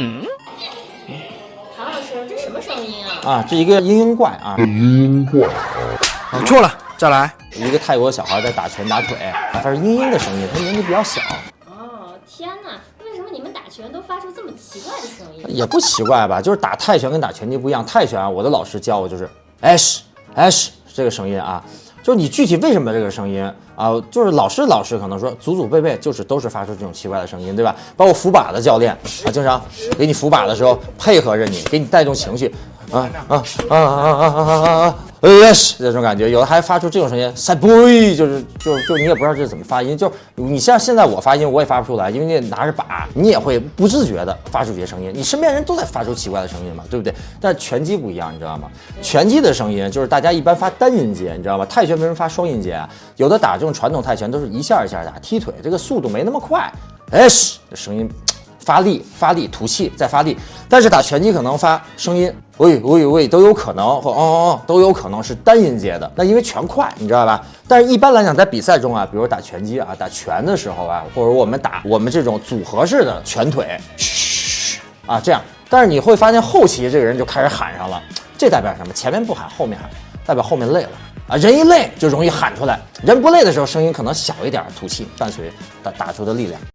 嗯，唐老师，这什么声音啊？啊，这一个嘤嘤怪啊，嘤嘤怪。啊，错了，再来。一个泰国小孩在打拳打腿，他是嘤嘤的声音，他年纪比较小。哦，天哪，为什么你们打拳都发出这么奇怪的声音？也不奇怪吧，就是打泰拳跟打拳击不一样。泰拳啊，我的老师教我就是 ash ash 这个声音啊。就是你具体为什么这个声音啊？就是老师老师可能说祖祖辈辈就是都是发出这种奇怪的声音，对吧？包括扶把的教练啊，经常给你扶把的时候配合着你，给你带动情绪，啊啊啊啊啊啊啊啊！yes 这种感觉，有的还发出这种声音，say boy，就是就就你也不知道这是怎么发音，就你像现在我发音我也发不出来，因为你拿着把，你也会不自觉的发出这些声音，你身边人都在发出奇怪的声音嘛，对不对？但拳击不一样，你知道吗？拳击的声音就是大家一般发单音节，你知道吗？泰拳为什么发双音节啊？有的打这种传统泰拳都是一下一下打，踢腿这个速度没那么快，s 这声音。发力，发力，吐气，再发力。但是打拳击可能发声音，喂喂喂，都有可能，或哦哦哦，都有可能是单音节的。那因为拳快，你知道吧？但是一般来讲，在比赛中啊，比如打拳击啊，打拳的时候啊，或者我们打我们这种组合式的拳腿，啊这样。但是你会发现后期这个人就开始喊上了，这代表什么？前面不喊，后面喊，代表后面累了啊。人一累就容易喊出来，人不累的时候声音可能小一点，吐气伴随打打出的力量。